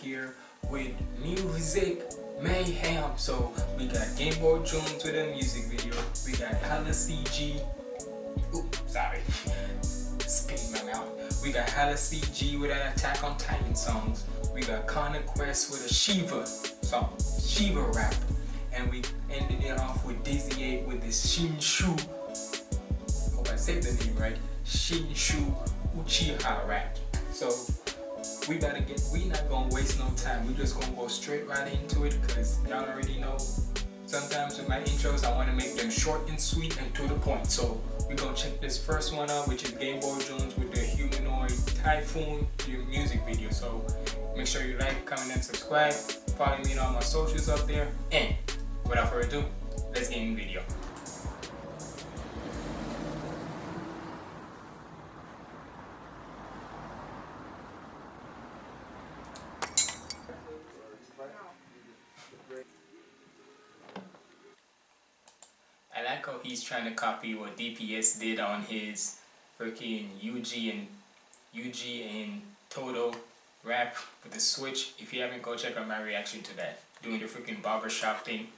here with music mayhem. So we got Game Boy Jones with a music video. We got Hala CG. Ooh, sorry. Spitting my mouth. We got Hala CG with an Attack on Titan songs. We got Connor Quest with a Shiva song, Shiva rap. And we ended it off with Dizzy 8 with this Shinshu. Hope I said the name right. Shinshu Uchiha rap. So we gotta get we not gonna waste no time. We just gonna go straight right into it because y'all already know. Sometimes with my intros i want to make them short and sweet and to the point. So we're gonna check this first one out which is game boy jones with the humanoid typhoon music video. So make sure you like comment and subscribe. Follow me on all my socials up there. And without further ado let's get in the video I like how he's trying to copy what DPS did on his freaking Yuji and Yuji and Todo rap with the switch. If you haven't, go check out my reaction to that. Doing the freaking barbershop thing.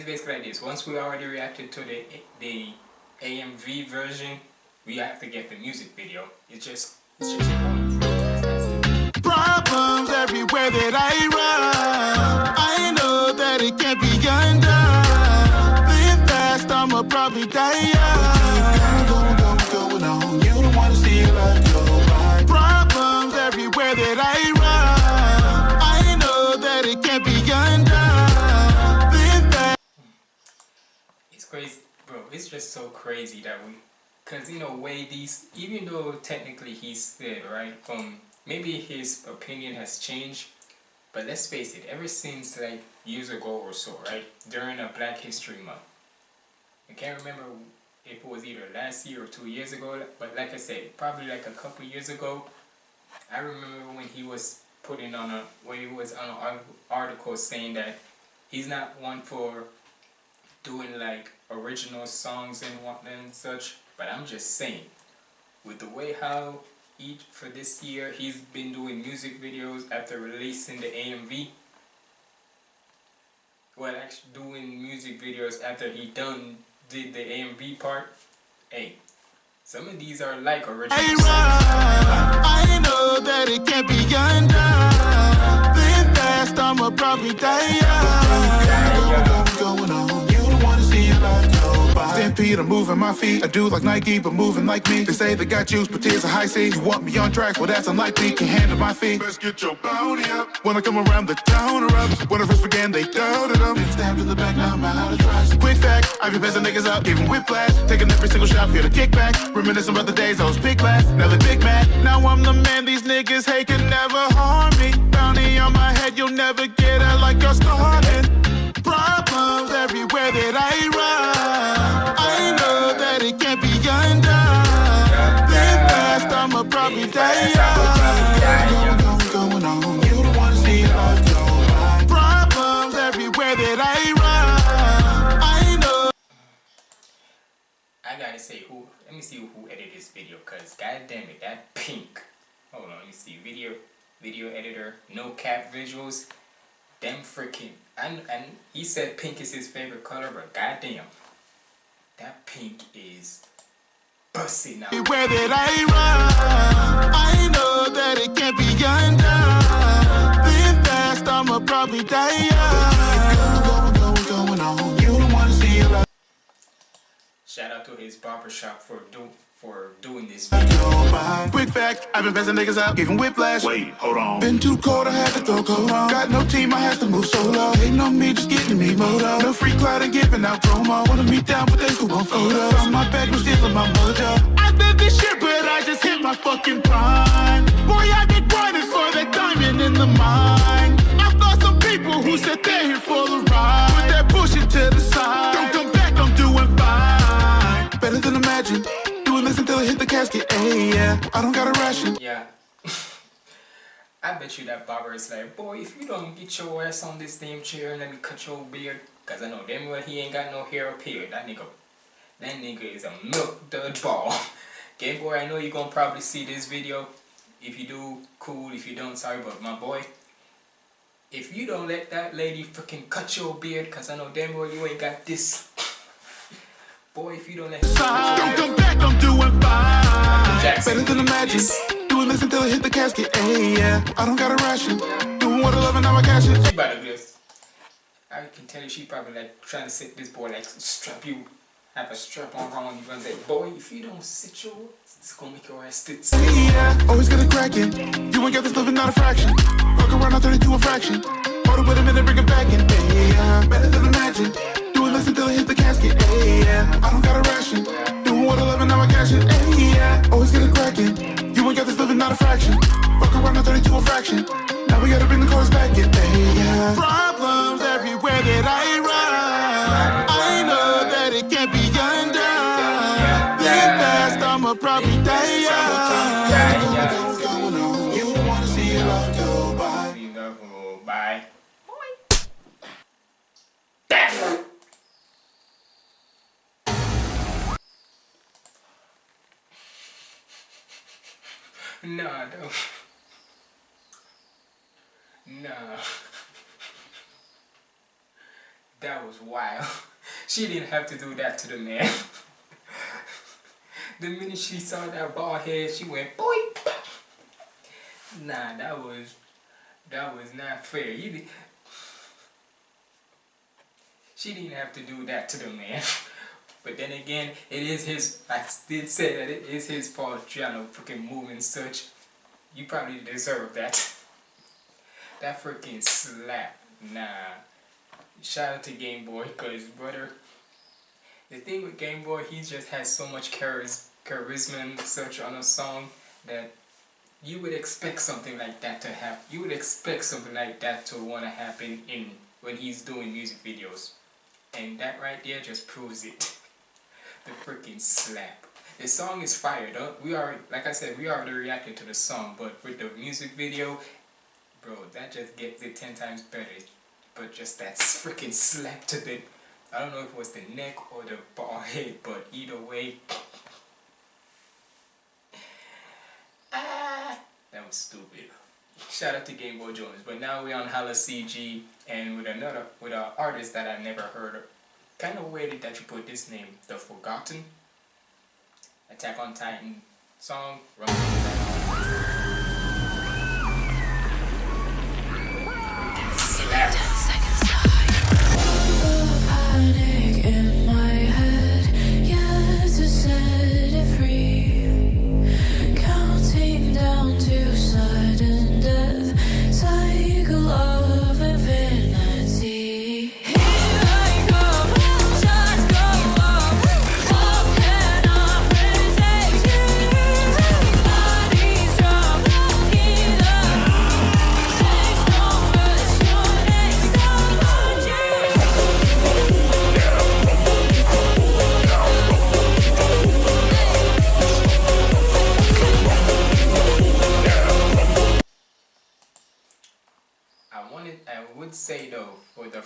It's basically like this. Once we already reacted to the, the AMV version, we have to get the music video. It's just, it's just Problems everywhere that I run. I know that it can't be undone. Live fast, I'ma probably die so crazy that we, cause you know, way these, even though technically he's dead, right? From maybe his opinion has changed, but let's face it. Ever since like years ago or so, right, during a Black History Month, I can't remember if it was either last year or two years ago, but like I said, probably like a couple years ago. I remember when he was putting on a when he was on an article saying that he's not one for doing like original songs and what and such but i'm just saying with the way how each for this year he's been doing music videos after releasing the amv well actually doing music videos after he done did the amv part hey some of these are like original I songs. I know that it can't be undone. Fast, I'ma probably die I'm moving my feet. I do like Nike, but moving like me. They say they got juice, but tears are high C. You want me on track? Well, that's unlikely. Can handle my feet. Let's get your bounty up. When I come around, the town up? When I first began, they doubted them. Been stabbed in the back, now I'm out of trust. Quick fact, I be passing niggas up, giving whiplash. Taking every single shot, feel the kickback. Reminiscing about the days I was big class. Now they big mad. Now I'm the man these niggas hate can never harm me. Bounty on my head, you'll never get out like you're starting. Problems everywhere that I run. God damn it, that pink. Hold on, you see. Video, video editor, no cap visuals. Them freaking. And and he said pink is his favorite color, but goddamn, that pink is busting out. Where did I run, I know that it can't be undone. Live fast, I'ma probably die young. Going, going, going Shout out to his barbershop for do for doing this. go by. Quick fact, I've been passing niggas out, giving whiplash. Wait, hold on. Been too cold, I had to throw cold on. Got no team, I had to move solo. Hating on me, just getting me moto. No free cloud and giving out promo. Wanna meet down, but they still want photos. On my back, was stealing my mojo. I did this shit, but I just hit my fucking prime. Boy, I been grinding for that diamond in the mine. I thought some people who said they're here for the ride. Until I hit the casket. Hey, yeah, I don't got a ration. Yeah. I bet you that barber is like, boy, if you don't get your ass on this damn chair and let me cut your beard, cause I know damn well he ain't got no hair up here. That nigga, that nigga is a milk dud ball. Game boy, I know you're gonna probably see this video. If you do, cool. If you don't, sorry, but my boy, if you don't let that lady freaking cut your beard, cause I know damn well you ain't got this. Boy, if you don't let Don't come back, I'm doing fine. Better than imagine. Doing this until I hit the casket. Hey, yeah, I don't got a ration. Doing what I love and now I cash it. She about to just, I can tell you she probably like trying to sit this boy like strap you, have a strap on wrong. You gonna say, boy, if you don't sit your, it's gonna make your ass sit. Hey, yeah, always gonna crack it. You ain't got this living, not a fraction. Fuck around, I'll turn it to a fraction. Hold it with a minute, bring it back in. Hey, yeah, better than imagine. This until I hit the casket. Hey, yeah, I don't got a ration. Doing what I love and now I cash it. Hey, yeah, always get it cracking. You ain't got this living, not a fraction. Fuck around, I'll turn it a fraction. Now we gotta bring the cars back in. Hey, yeah. Problems everywhere that I run. I know that it can't be undone. Live fast, I'ma probably die young. No. Nah. That was wild. She didn't have to do that to the man. the minute she saw that bald head, she went boy. Nah, that was that was not fair. You did, she didn't have to do that to the man. But then again, it is his. I did say that it is his trying to freaking move and such. You probably deserve that. that freaking slap. Nah. Shout out to Game Boy, cause brother. The thing with Game Boy, he just has so much charis charisma and such on a song that you would expect something like that to happen. You would expect something like that to want to happen in when he's doing music videos. And that right there just proves it. The freaking slap. The song is fired up. We are, like I said, we already reacted to the song, but with the music video, bro, that just gets it 10 times better. But just that freaking slap to the, I don't know if it was the neck or the ball head, but either way, ah, that was stupid. Shout out to Game Boy Jones. But now we're on Hala CG and with another with an artist that I never heard of. Kind of weird that you put this name, The Forgotten. Attack on Titan song.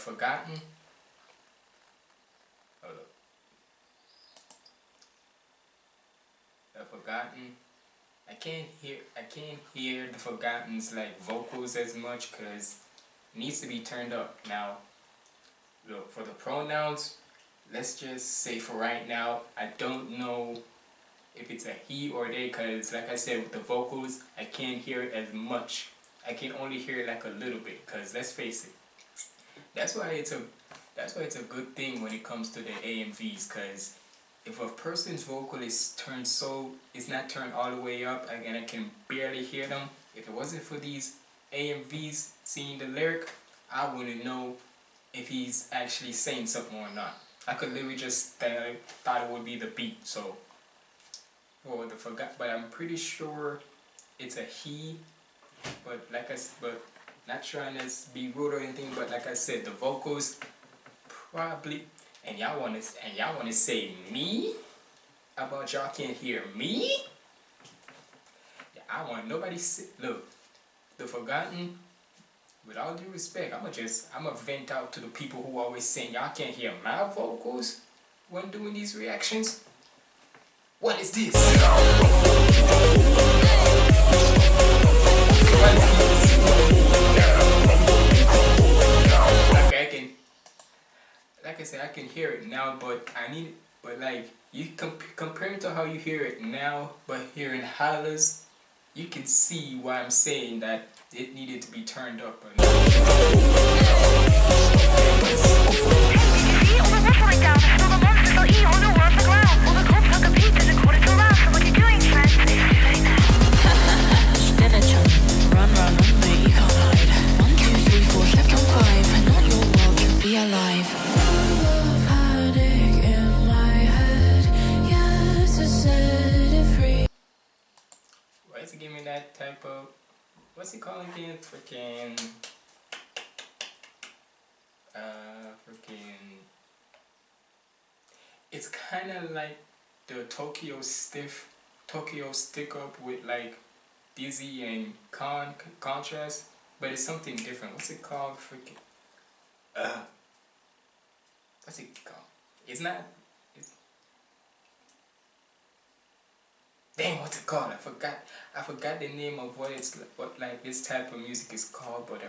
Forgotten. Hold up. The Forgotten. I can't hear, I can't hear the Forgotten's like vocals as much because it needs to be turned up. Now, look for the pronouns. Let's just say for right now, I don't know if it's a he or they because like I said with the vocals, I can't hear it as much. I can only hear it like a little bit because let's face it, that's why it's a that's why it's a good thing when it comes to the AMVs because if a person's vocal is turned so is not turned all the way up and I can barely hear them, if it wasn't for these AMVs seeing the lyric, I wouldn't know if he's actually saying something or not. I could literally just th- thought it would be the beat. So, well, the forgot, but I'm pretty sure it's a he. But like I, but not trying to be rude or anything. But like I said, the vocals probably. And y'all want to and y'all want to say me about y'all can't hear me? I want nobody sit. Look, the forgotten. With all due respect, I'ma just I'ma vent out to the people who always saying y'all can't hear my vocals when doing these reactions. What is this? Like I said, I can hear it now, but I need. It. But like you comp- compared to how you hear it now, but hearing hollers, you can see why I'm saying that it needed to be turned up. It's kinda like the Tokyo stiff Tokyo stick up with like Dizzy and Con contrast, but it's something different. What's it called? Freaking uh what's it called? It's not Dang, what's it called? I forgot. I forgot the name of what it's what like this type of music is called, but I,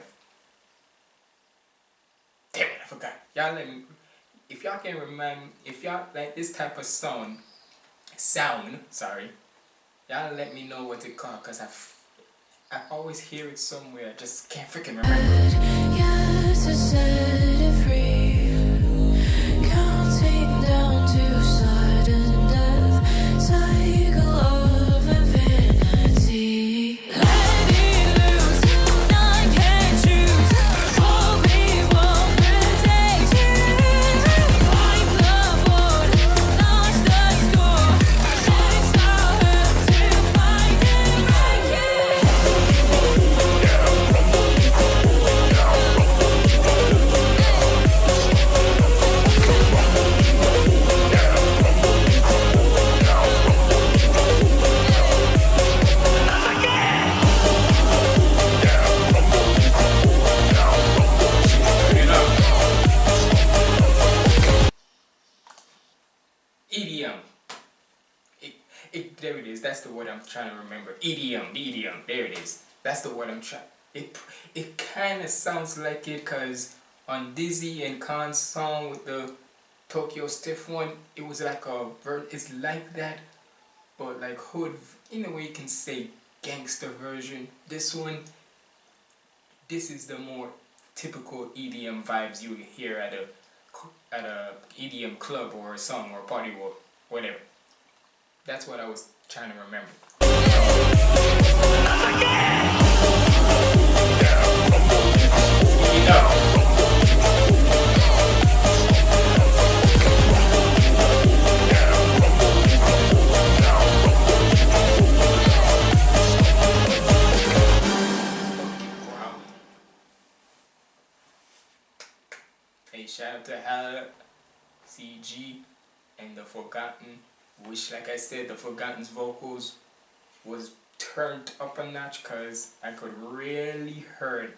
damn it, I forgot. Y'all let me. If y'all can remember, if y'all like this type of sound, sound, sorry, y'all let me know what it called, cause I've, I always hear it somewhere. I just can't freaking remember. Like it because on Dizzy and Khan's song with the Tokyo Stiff one, it was like a ver- It's like that, but like hood. In a way, you can say gangster version. This one, this is the more typical EDM vibes you hear at a at a EDM club or a song or a party or whatever. That's what I was trying to remember. Hey, shout out to Hala, CG, and the Forgotten. Which, like I said, the Forgotten's vocals was turned up a notch because I could really heard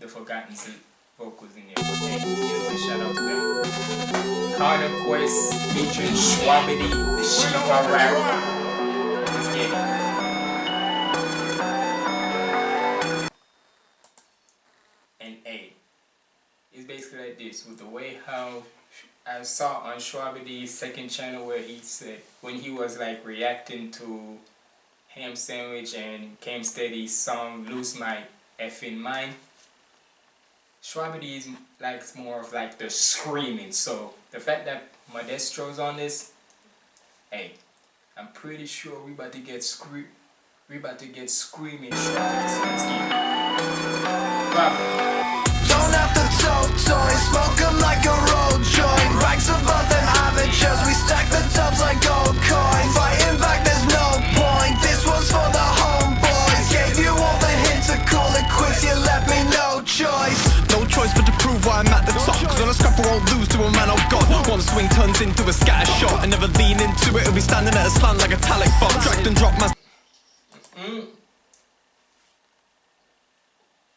the Forgotten's vocals in there. Either way, shout out to them. Connor Quest featuring Shwabadi, the Shiva rap. Let's get it. and basically like this with the way how I saw on Shwabadi's second channel where he said when he was like reacting to Ham Sandwich and Cam Steady's song Lose My Effing Mind. Shwabadi is like more of like the screaming. So the fact that Modestro's on this, hey, I'm pretty sure we about to get scre we about to get screaming. Don't have to toys, smoke like a road joint. Rags above them amateurs, we stack the tubs like gold choice but to prove why I'm at the top. Cause on a scrap I'll lose to a man I've got. One swing turns into a scatter shot. I never lean into it, it'll be standing at a slant like a talic fox Dragged and dropped my... Mm.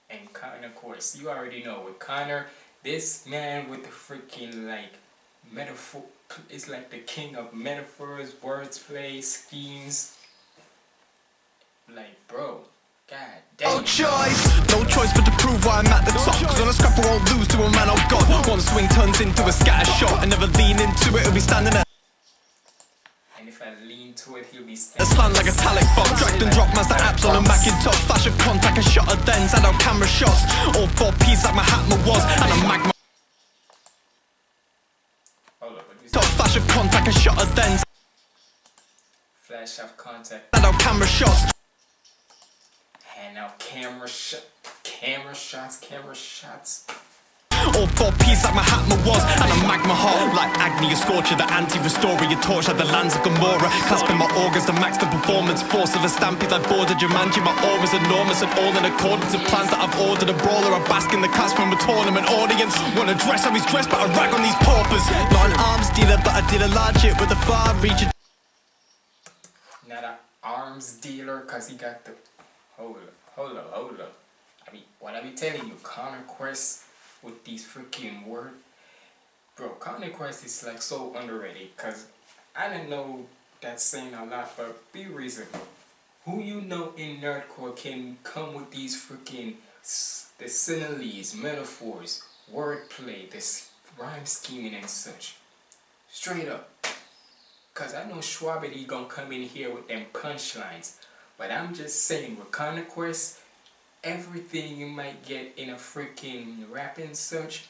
And Connor, of course, you already know with Connor, this man with the freaking like metaphor is like the king of metaphors, words play, schemes. Like, bro, no choice. No choice but to prove why I'm at the top. Cause on a scrap I won't lose to a man of God. One swing turns into a scatter shot. And never lean into it, it'll be standing at And if I lean to it, he'll be standing. a standing. slant like a talic bomb. Dragged and dropped Mazda apps on a Macintosh. Flash of contact, a shot of dens, and out camera shots. All four piece like my Hatma was. And a magma Hold up, what you top. Flash of contact, a shot of dens, Flash of contact. and out camera shots. Hand out camera shot, camera shots, camera shots. All four piece like my Hatma was. And a magma heart like Agni, a scorcher. The anti-restorer, your torch like the lands of Gamora. Clasping my organs to max the performance. Force of a stampede like border Jumanji. My aura's enormous and all in accordance with plans that I've ordered. A brawler, I bask in the class from a tournament audience. Wanna dress how he's dressed, but I rag on these paupers. Not an arms dealer, but I did a large hit with a far reach. Not a arms dealer, cause he got the. Hold up, hold up, hold up. I mean, what I be telling you, Connor Quest with these freaking word, bro. Connor Quest is like so underrated, cause I didn't know that's saying a lot, but be reasonable. Who you know in nerdcore can come with these freaking the similes, metaphors, wordplay, this rhyme scheming and such. Straight up. Cause I know Shwabadi gonna come in here with them punchlines. But I'm just saying with Connor Quest, everything you might get in a freaking rap and such,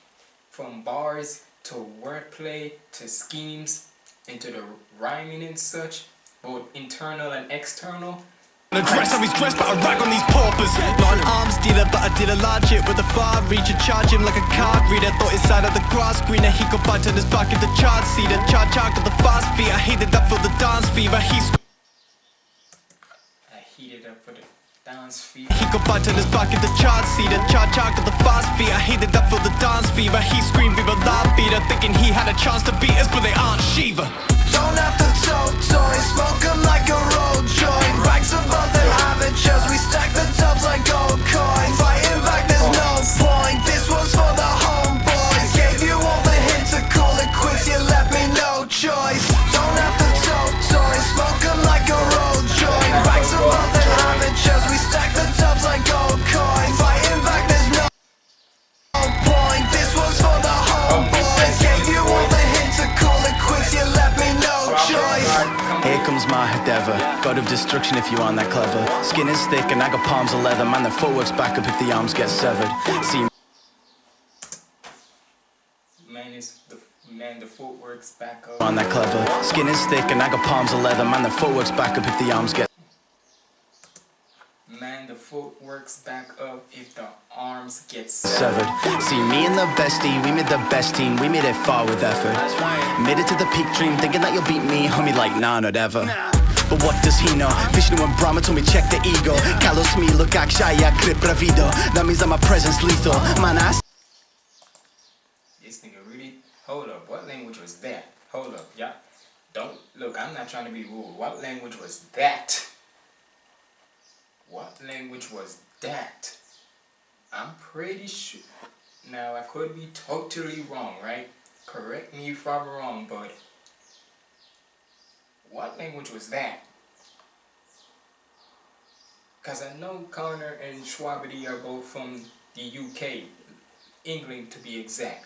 from bars to wordplay to schemes into the rhyming and such, both internal and external. Wanna dress how he's dressed, but I rag on these paupers. Not an arms dealer, but I did a large hit with a far reach. and charge him like a card reader. Thought his side of the grass greener. He could bite on his back at the charge seater. Charge out to the fast feet. I hated that for the dance fever. He's I heated up for the dance feet. He could bite on his back at the charge seater. Charge out to the fast feet. I hated that for the dance fever. He screamed viva la vida, thinking he had a chance to beat us, but they aren't Shiva. Don't have to tote god of destruction if you aren't that clever. Skin is thick and I got palms of leather, man, the footwork's back up if the arms get severed. See Man is the man the footwork's back up. on that clever. Skin is thick and I got palms of leather, man, the footwork's back up if the arms get Man the footwork's back up if the arms get severed. See me and the bestie, we made the best team, we made it far with effort. Made it to the peak dream, thinking that you'll beat me, homie, like nah, not ever. But what does he know? Vishnu and Brahma told me check the ego. Kalos me look akshaya krip bravido. That means that my presence lethal. Man, I This nigga really. Hold up. What language was that? Hold up, yeah. Don't look. I'm not trying to be rude. What language was that? What language was that? I'm pretty sure. Now I could be totally wrong, right? Correct me if I'm wrong, but what language was that? Cause I know Connor and Shwabadi are both from the UK, England to be exact.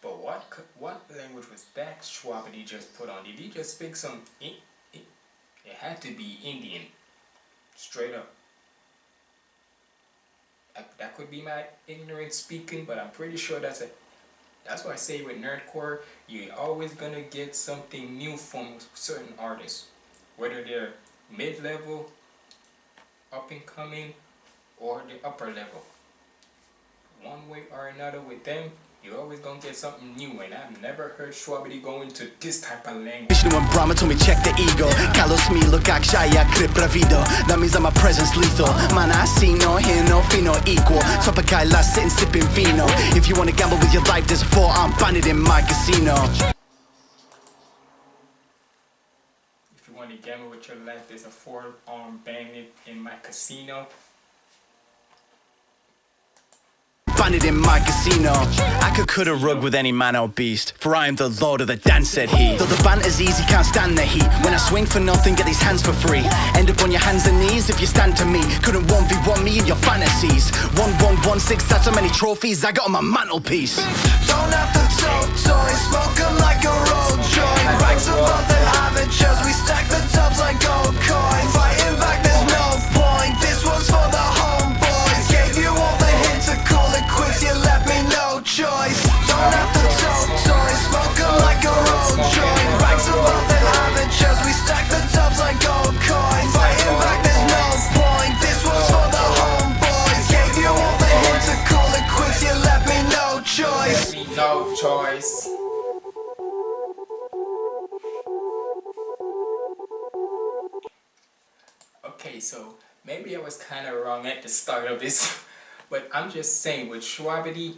But what what language was that Shwabadi just put on? Did he just speak some? I- I- It had to be Indian, straight up. That- That could be my ignorant speaking, but I'm pretty sure that's a. That's why I say with nerdcore, you're always gonna get something new from certain artists, whether they're mid-level, up and coming, or the upper level. One way or another with them, you're always gonna get something new. And I've never heard Shwabadi go into this type of language. Vishnu and Brahma told me check the ego. Kalos me look akshaya krip bravido. That means that my presence lethal. Man, I see no hear no feel no equal. Top of Kaila sitting sipping vino. If you wanna gamble with your life, there's a four-arm bandit in my casino. If you want to gamble with your life, there's a four-arm bandit in my casino. Banded in my casino. I could cut a rug with any man or beast, for I am the lord of the dance, said he. Though the banter's easy, can't stand the heat. When I swing for nothing, get these hands for free. End up on your hands and knees if you stand to me. Couldn't 1v1 me in your fantasies. 1116, that's how many trophies I got on my mantelpiece. Don't have to talk toys, smoke 'em like a road joint. Ranks above the amateurs, we stack the tubs like gold coins. Okay, so maybe I was kind of wrong at the start of this, but I'm just saying with Shwabadi,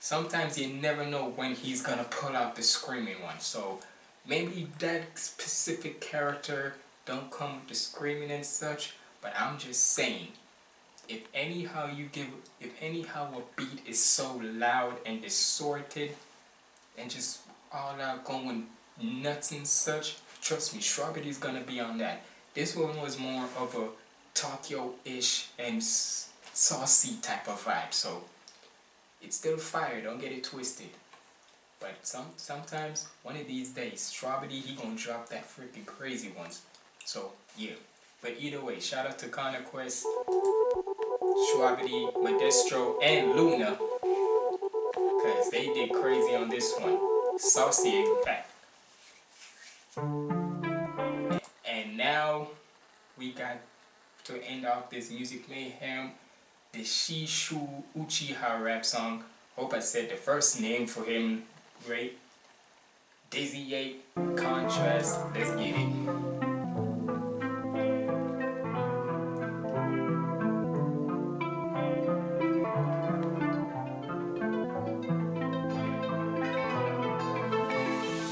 sometimes you never know when he's gonna pull out the screaming one. So maybe that specific character don't come with the screaming and such, but I'm just saying if anyhow you give if anyhow a beat is so loud and distorted and just all out going nuts and such trust me Shwabadi gonna be on that this one was more of a Tokyo-ish and saucy type of vibe so it's still fire don't get it twisted but some sometimes one of these days Shwabadi he gonna drop that freaking crazy ones so yeah but either way shout out to Connor Quest Shwabadi, Modestro, and Luna. Because they did crazy on this one. Saucy, in fact. And now we got to end off this music mayhem. The Shishu Uchiha rap song. Hope I said the first name for him right. Dizzy 8, Contrast. Let's get it.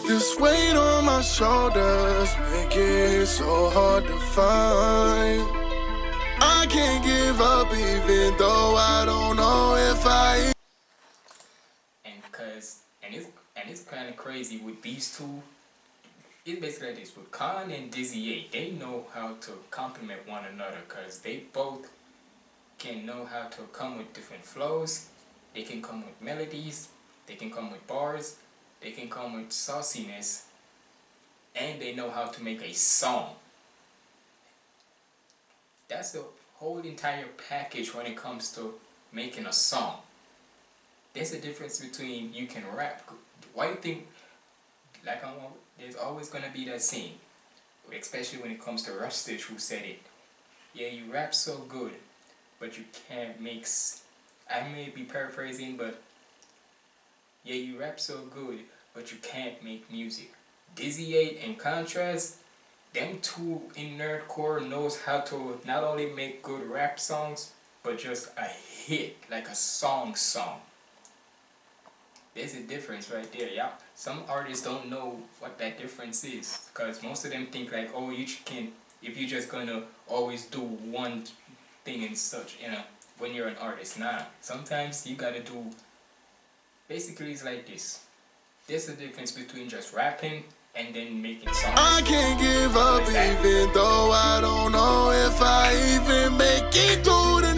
This weight on my shoulders make it so hard to find. Can't give up even though I don't know if I. and cause and it's and it's kind of crazy with these two. It's basically like this with Khan and Dizzy 8. They know how to complement one another because they both can know how to come with different flows. They can come with melodies. They can come with bars. They can come with sauciness, and they know how to make a song. That's the whole entire package when it comes to making a song there's a difference between you can rap. Why you think, like I'm, there's always gonna be that scene, especially when it comes to Rustage who said it. Yeah, you rap so good, but you can't mix. I may be paraphrasing, but yeah, you rap so good, but you can't make music. Dizzy 8 in contrast, them two in nerdcore knows how to not only make good rap songs, but just a hit, like a song song. There's a difference right there, yeah. Some artists don't know what that difference is because most of them think like, oh, you can if you're just gonna always do one thing and such, you know, when you're an artist. Nah, sometimes you gotta do. Basically, it's like this. There's a difference between just rapping and then making songs. I can't give up even though I don't know if I even make it through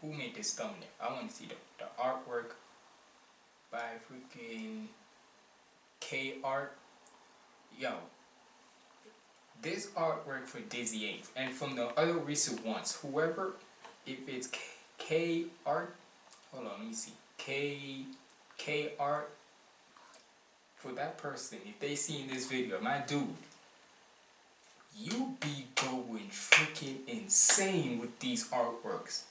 Who made this thumbnail? I want to see the, the artwork by freaking K Art. Yo, this artwork for Dizzy 8 and from the other recent ones, whoever, if it's K, K Art, hold on, let me see. K, K Art, for that person, if they seen this video, my dude, you be going freaking insane with these artworks.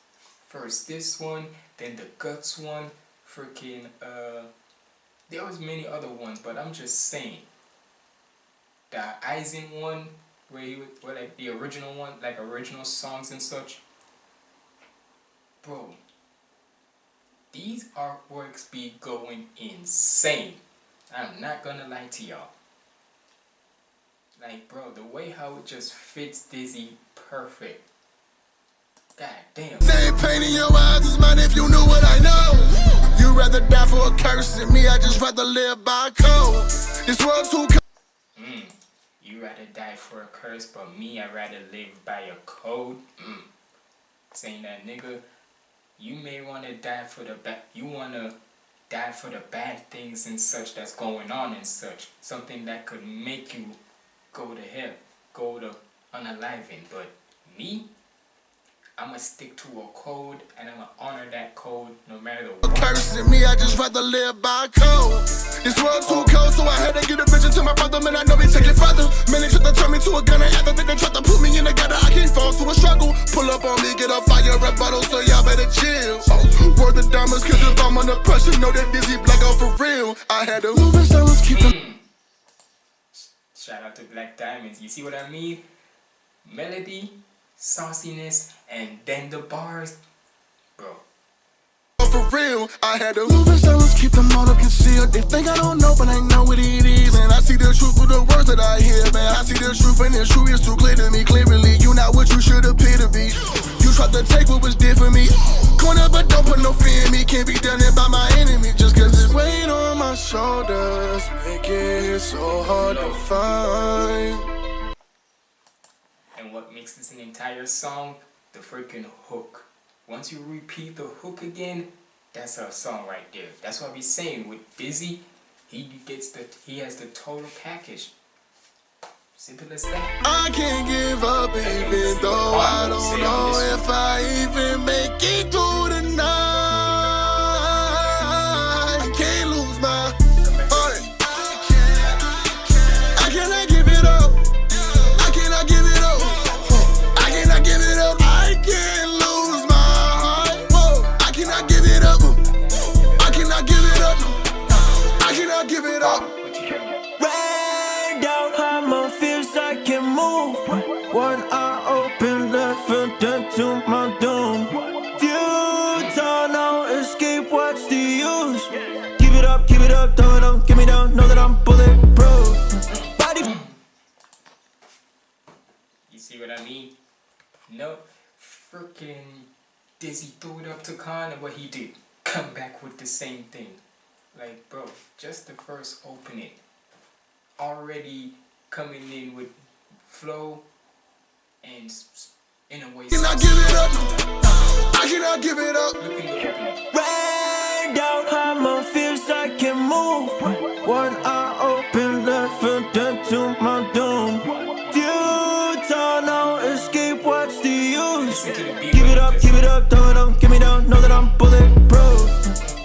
First this one, then the guts one, freaking uh there was many other ones, but I'm just saying. The Aizen one, where he would where like the original one, like original songs and such. Bro, these artworks be going insane. I'm not gonna lie to y'all. Like, bro, the way how it just fits Dizzy perfect. God damn. Same pain in your eyes as mine if you knew what I know. You'd rather die for a curse than me, I just rather live by code. This world's too Mm. You rather die for a curse, but me, I rather live by a code. Mm. Saying that, nigga, you may want to die for the bad. You want to die for the bad things and such that's going on and such. Something that could make you go to hell, go to unaliving. But me, I'ma stick to a code and I'ma honor that code no matter what. curse than me, I just rather live by code. This world's too cold, so I had to get a vision to my brother, man. I know we take it further. Man, they tried to turn me to a gunner after they tried to put me in a gutter. I can't fall to a struggle. Pull up on me, get a fire rebuttal, so y'all better chill. Oh, word the diamonds, cause if I'm under pressure, know that dizzy black out for real. I had to move in silence, keep them. Mm. Shout out to Black Diamonds. You see what I mean? Melody, sauciness, and then the bars. Bro, For real, I had to move in silence, keep them all up concealed. They think I don't know, but I know what it is. And I see the truth through the words that I hear, man. I see the truth, and the truth is too clear to me. Clearly, you not what you should appear to be. You tried to take what was dear for me. Corner, but don't put no fear in me. Can't be done it by my enemy. Just cause it's weight on my shoulders. Make it so hard to find. And what makes this an entire song? The freaking hook. Once you repeat the hook again, that's a song right there. That's what we're saying with Busy. He gets the he has the total package. Simple as that. I can't give up even though I don't know if I even make it through the night. Dead to my doom. Futile, no escape, what's the use? Keep it up, keep it up, it on, get me down, know that I'm bulletproof. Body You see what I mean? No, freaking Dizzy threw it up to Khan, and what he did, come back with the same thing. Like, bro, just the first opening, already coming in with flow and in a way. Cannot give it up. Um, I cannot give it up. Look in the opening. Rain down how my feels I can move. One eye open, left foot dead to my doom. Futile, no escape, what's the use? Listen the beat. Give it up, give it up, throw it on, get me down, know that I'm bulletproof.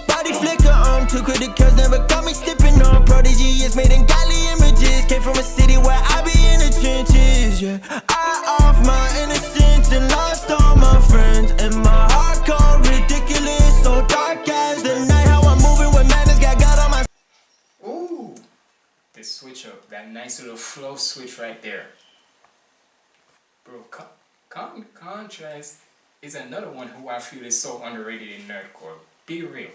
Body flicker on, two criticals never got me slipping on. Prodigy is made in godly images. Came from a city where I be in the trenches, yeah. I off flow switch right there. Bro, con- con- Contrast is another one who I feel is so underrated in nerdcore. Be real.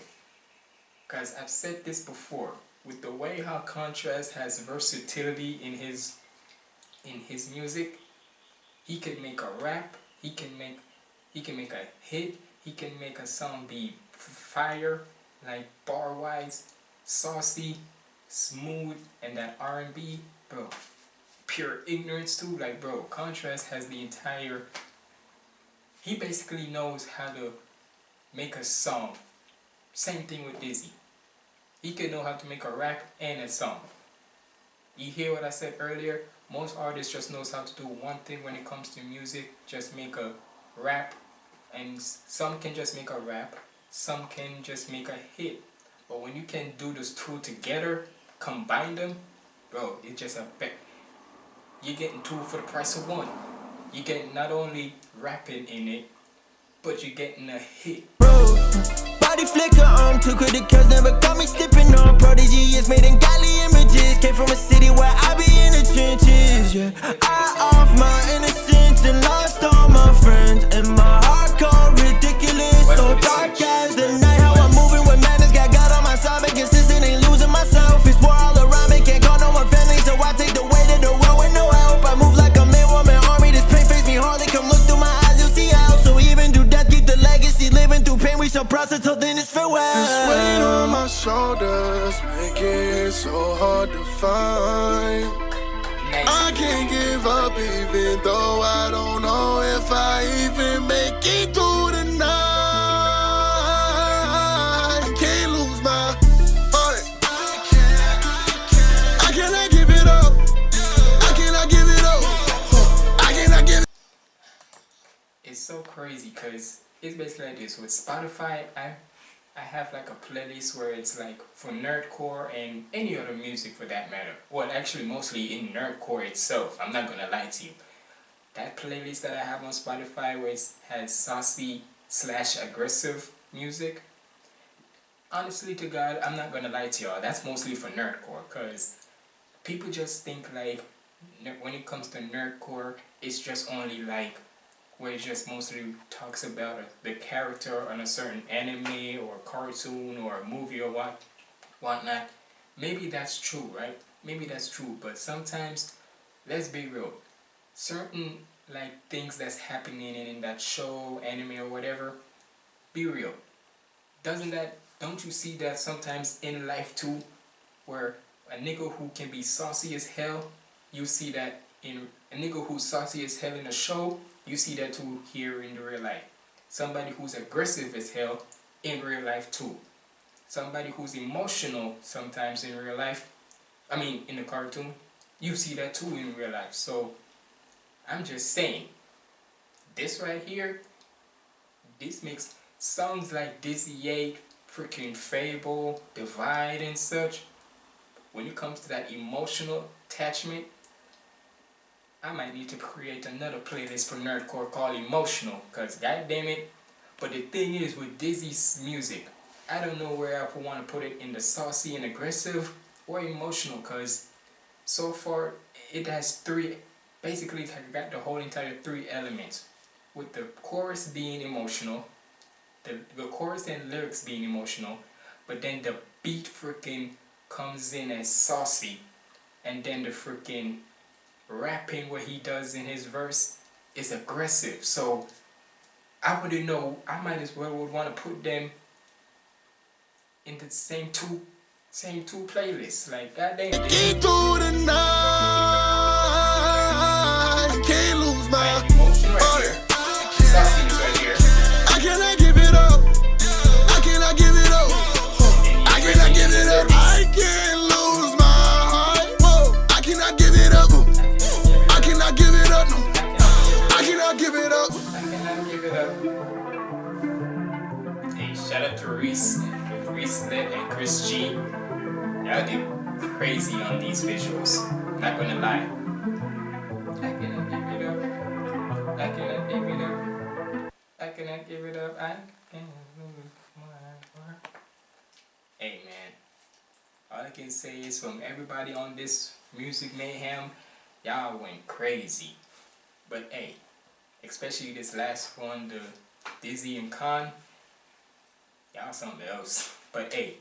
Guys, I've said this before, with the way how Contrast has versatility in his in his music, he can make a rap, he can make he can make a hit, he can make a song be fire, like bar wise, saucy, smooth, and that R&B, bro. Pure ignorance too, like bro. Contrast has the entire. He basically knows how to make a song. Same thing with Dizzy. He can know how to make a rap and a song. You hear what I said earlier? Most artists just knows how to do one thing when it comes to music. Just make a rap, and some can just make a rap. Some can just make a hit. But when you can do those two together, combine them, bro, it's just a be- you're getting two for the price of one. You're getting not only rapping in it, but you're getting a hit. Bro, body flicker on two credit cards never got me slipping on. Prodigy is made in godly images. Came from a city where I be in the trenches. Yeah, I off my innocence and lost all my friends. And my heart cold, ridiculous. So dark as the night. Make it so hard to find. I can't give up even though I don't know if I even make it through the night. Can't lose my heart. I cannot give it up. I cannot give it up. I cannot give it It's so crazy because it's basically like this. With Spotify, I I have like a playlist where it's like for nerdcore and any other music for that matter. Well, actually, mostly in nerdcore itself. I'm not gonna lie to you. That playlist that I have on Spotify, where it has saucy slash aggressive music. Honestly, to God, I'm not gonna lie to y'all. That's mostly for nerdcore, cause people just think like when it comes to nerdcore, it's just only like where it just mostly talks about a, the character on a certain anime or cartoon or movie or what whatnot. Maybe that's true, right? Maybe that's true, but sometimes, let's be real, certain like things that's happening in, that show, anime or whatever, be real. Doesn't that don't you see that sometimes in life too, where a nigga who can be saucy as hell, you see that in a nigga who's saucy as hell in a show, you see that too here in the real life. Somebody who's aggressive as hell in real life too. Somebody who's emotional sometimes in real life, I mean in the cartoon, you see that too in real life. So I'm just saying, this right here, this makes songs like Dizzy 8, freaking Fabvl, Divide and such, when it comes to that emotional attachment, I might need to create another playlist for Nerdcore called Emotional, cause god damn it. But the thing is with Dizzy's music, I don't know where I want to put it in the saucy and aggressive or emotional, cause so far it has three, basically I got the whole entire three elements, with the chorus being emotional, the, the chorus and lyrics being emotional, but then the beat freaking comes in as saucy, and then the freaking rapping what he does in his verse is aggressive. So I wouldn't know. I might as well would want to put them in the same two same two playlists. Like goddamn, night. Chris G. Y'all did crazy on these visuals. Not gonna lie. I cannot give it up. I cannot give it up. I cannot give it up. I cannot lose my heart. Hey man, all I can say is from everybody on this music mayhem, y'all went crazy. But hey, especially this last one, the Dizzy and Khan, y'all something else. But hey,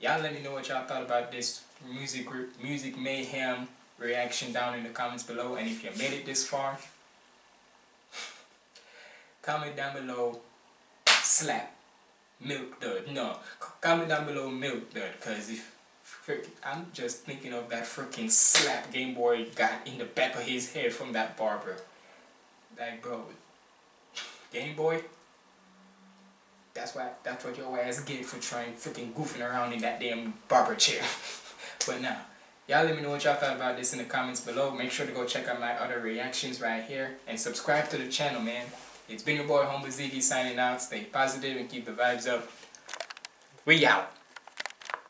y'all let me know what y'all thought about this music music mayhem reaction down in the comments below. And if you made it this far, comment down below, slap, milk dud. No, comment down below milk dud, cause if I'm just thinking of that freaking slap Game Boy got in the back of his head from that barber. Like, bro, Game Boy. That's why. That's what your ass get for trying freaking goofing around in that damn barber chair. but now, y'all let me know what y'all thought about this in the comments below. Make sure to go check out my other reactions right here and subscribe to the channel, man. It's been your boy Humble Ziggy signing out. Stay positive and keep the vibes up. We out.